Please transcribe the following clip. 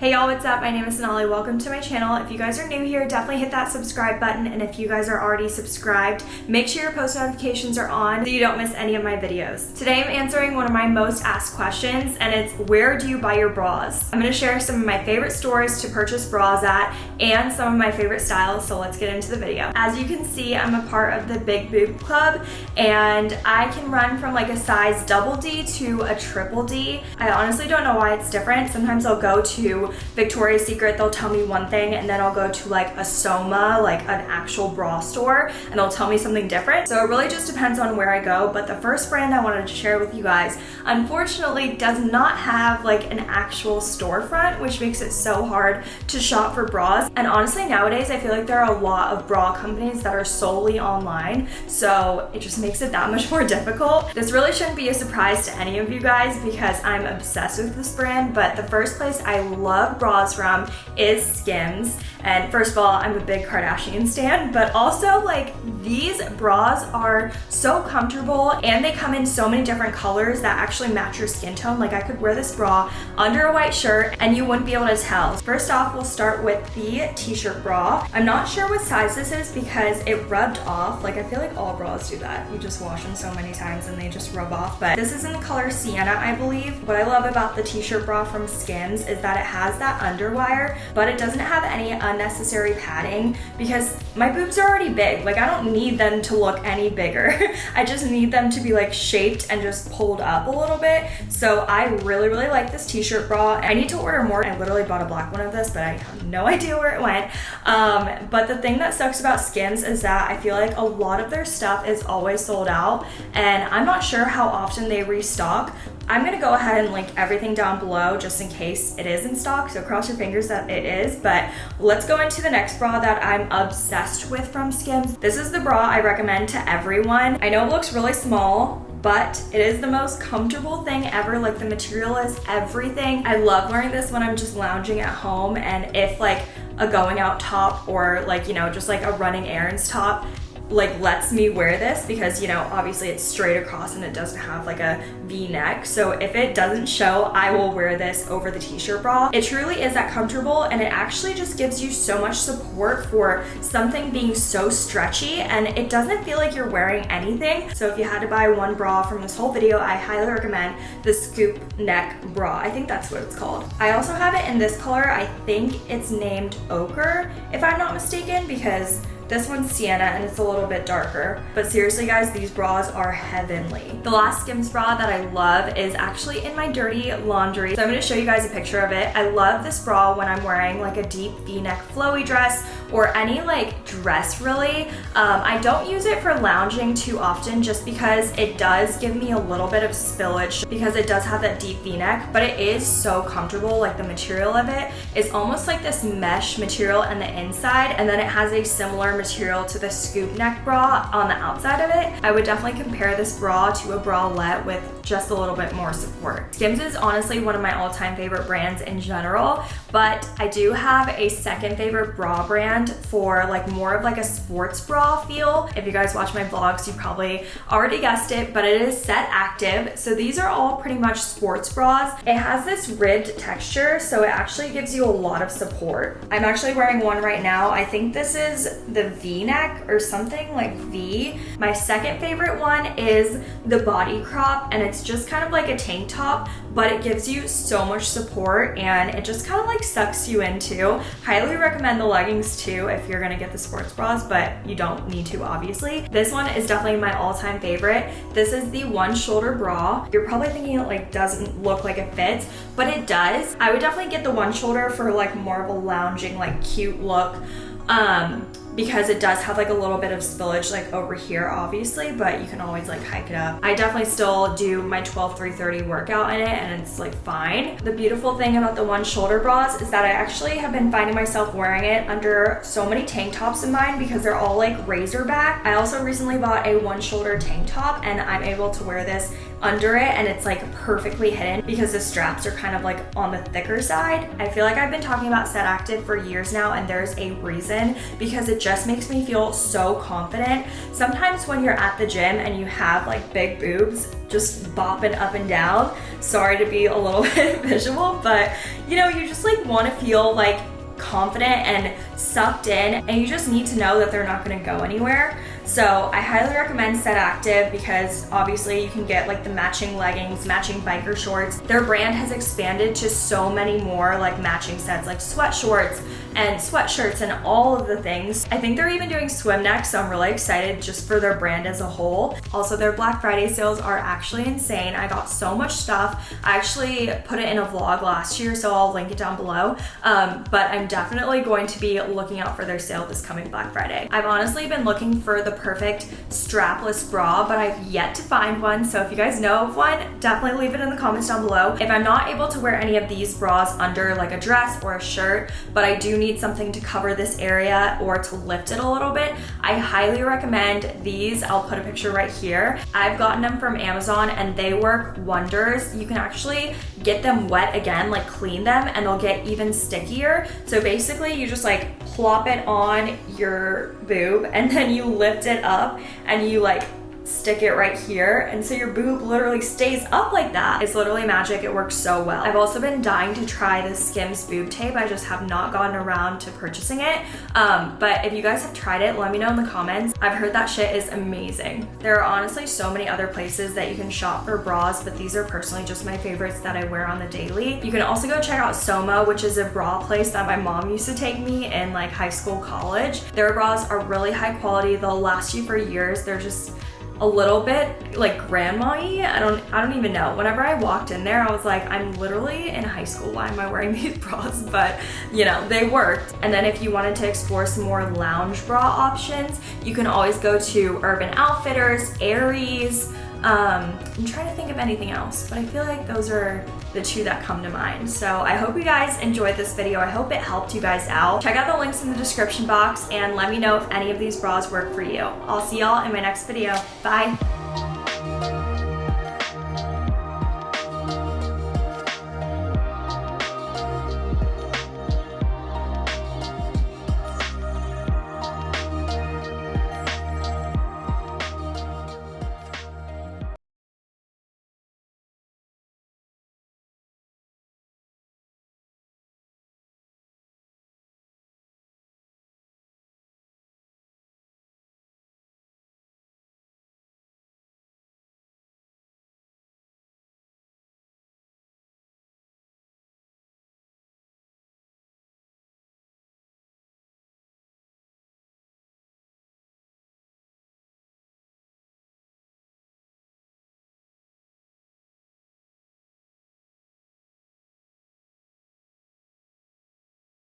Hey y'all, what's up? My name is Sonali. Welcome to my channel. If you guys are new here, definitely hit that subscribe button. And if you guys are already subscribed, make sure your post notifications are on so you don't miss any of my videos. Today I'm answering one of my most asked questions and it's where do you buy your bras? I'm gonna share some of my favorite stores to purchase bras at and some of my favorite styles, so let's get into the video. As you can see, I'm a part of the Big Boob Club and I can run from like a size double D to a triple D. I honestly don't know why it's different. Sometimes I'll go to Victoria's Secret, they'll tell me one thing and then I'll go to like a Soma, like an actual bra store, and they'll tell me something different. So it really just depends on where I go. But the first brand I wanted to share with you guys, unfortunately does not have like an actual storefront, which makes it so hard to shop for bras. And honestly, nowadays, I feel like there are a lot of bra companies that are solely online. So it just makes it that much more difficult. This really shouldn't be a surprise to any of you guys because I'm obsessed with this brand. But the first place I love love bras from is Skims. And first of all, I'm a big Kardashian stan, but also like these bras are so comfortable and they come in so many different colors that actually match your skin tone. Like I could wear this bra under a white shirt and you wouldn't be able to tell. First off, we'll start with the t-shirt bra. I'm not sure what size this is because it rubbed off. Like I feel like all bras do that. You just wash them so many times and they just rub off. But this is in the color Sienna, I believe. What I love about the t-shirt bra from Skims is that it has has that underwire, but it doesn't have any unnecessary padding because my boobs are already big. Like I don't need them to look any bigger. I just need them to be like shaped and just pulled up a little bit. So I really, really like this t-shirt bra. I need to order more. I literally bought a black one of this, but I have no idea where it went. Um, but the thing that sucks about Skims is that I feel like a lot of their stuff is always sold out and I'm not sure how often they restock, I'm gonna go ahead and link everything down below just in case it is in stock, so cross your fingers that it is, but let's go into the next bra that I'm obsessed with from Skims. This is the bra I recommend to everyone. I know it looks really small, but it is the most comfortable thing ever. Like the material is everything. I love wearing this when I'm just lounging at home and if like a going out top or like, you know, just like a running errands top like lets me wear this because you know obviously it's straight across and it doesn't have like a v-neck so if it doesn't show I will wear this over the t-shirt bra. It truly is that comfortable and it actually just gives you so much support for something being so stretchy and it doesn't feel like you're wearing anything. So if you had to buy one bra from this whole video I highly recommend the scoop neck bra. I think that's what it's called. I also have it in this color. I think it's named ochre if I'm not mistaken because this one's sienna and it's a little bit darker. But seriously guys, these bras are heavenly. The last Skims bra that I love is actually in my dirty laundry. So I'm gonna show you guys a picture of it. I love this bra when I'm wearing like a deep v-neck flowy dress or any like dress really. Um, I don't use it for lounging too often just because it does give me a little bit of spillage because it does have that deep v-neck, but it is so comfortable. Like the material of it is almost like this mesh material on the inside and then it has a similar material to the scoop neck bra on the outside of it. I would definitely compare this bra to a bralette with just a little bit more support. Skims is honestly one of my all-time favorite brands in general, but I do have a second favorite bra brand for like more of like a sports bra feel. If you guys watch my vlogs, you probably already guessed it, but it is Set Active. So these are all pretty much sports bras. It has this ribbed texture, so it actually gives you a lot of support. I'm actually wearing one right now. I think this is the v-neck or something like V. My second favorite one is the body crop and it's just kind of like a tank top, but it gives you so much support and it just kind of like sucks you into. Highly recommend the leggings too if you're gonna get the sports bras, but you don't need to obviously. This one is definitely my all-time favorite. This is the one shoulder bra. You're probably thinking it like doesn't look like it fits, but it does. I would definitely get the one shoulder for like more of a lounging, like cute look. Um, because it does have like a little bit of spillage like over here obviously but you can always like hike it up. I definitely still do my 12 330 workout in it and it's like fine. The beautiful thing about the one shoulder bras is that i actually have been finding myself wearing it under so many tank tops of mine because they're all like razor back i also recently bought a one shoulder tank top and i'm able to wear this under it and it's like perfectly hidden because the straps are kind of like on the thicker side. I feel like I've been talking about Set Active for years now and there's a reason because it just makes me feel so confident. Sometimes when you're at the gym and you have like big boobs just bopping up and down, sorry to be a little bit visual, but you know, you just like want to feel like confident and sucked in and you just need to know that they're not going to go anywhere. So I highly recommend Set Active because obviously you can get like the matching leggings, matching biker shorts. Their brand has expanded to so many more like matching sets like sweat shorts and sweatshirts and all of the things. I think they're even doing swim next, so I'm really excited just for their brand as a whole. Also, their Black Friday sales are actually insane. I got so much stuff. I actually put it in a vlog last year, so I'll link it down below. Um, but I'm definitely going to be looking out for their sale this coming Black Friday. I've honestly been looking for the perfect strapless bra, but I've yet to find one. So if you guys know of one, definitely leave it in the comments down below. If I'm not able to wear any of these bras under like a dress or a shirt, but I do need something to cover this area or to lift it a little bit, I highly recommend these. I'll put a picture right here. I've gotten them from Amazon and they work wonders. You can actually get them wet again, like clean them and they'll get even stickier. So basically you just like plop it on your boob and then you lift it up and you like stick it right here and so your boob literally stays up like that. It's literally magic. It works so well. I've also been dying to try the Skims boob tape. I just have not gotten around to purchasing it. Um, but if you guys have tried it, let me know in the comments. I've heard that shit is amazing. There are honestly so many other places that you can shop for bras, but these are personally just my favorites that I wear on the daily. You can also go check out Soma, which is a bra place that my mom used to take me in like high school, college. Their bras are really high quality. They'll last you for years. They're just a little bit like grandma-y. I don't I don't even know. Whenever I walked in there, I was like, I'm literally in high school. Why am I wearing these bras? But you know, they worked. And then if you wanted to explore some more lounge bra options, you can always go to Urban Outfitters, Aerie's. um, I'm trying to think of anything else, but I feel like those are the two that come to mind. So I hope you guys enjoyed this video. I hope it helped you guys out. Check out the links in the description box and let me know if any of these bras work for you. I'll see y'all in my next video. Bye.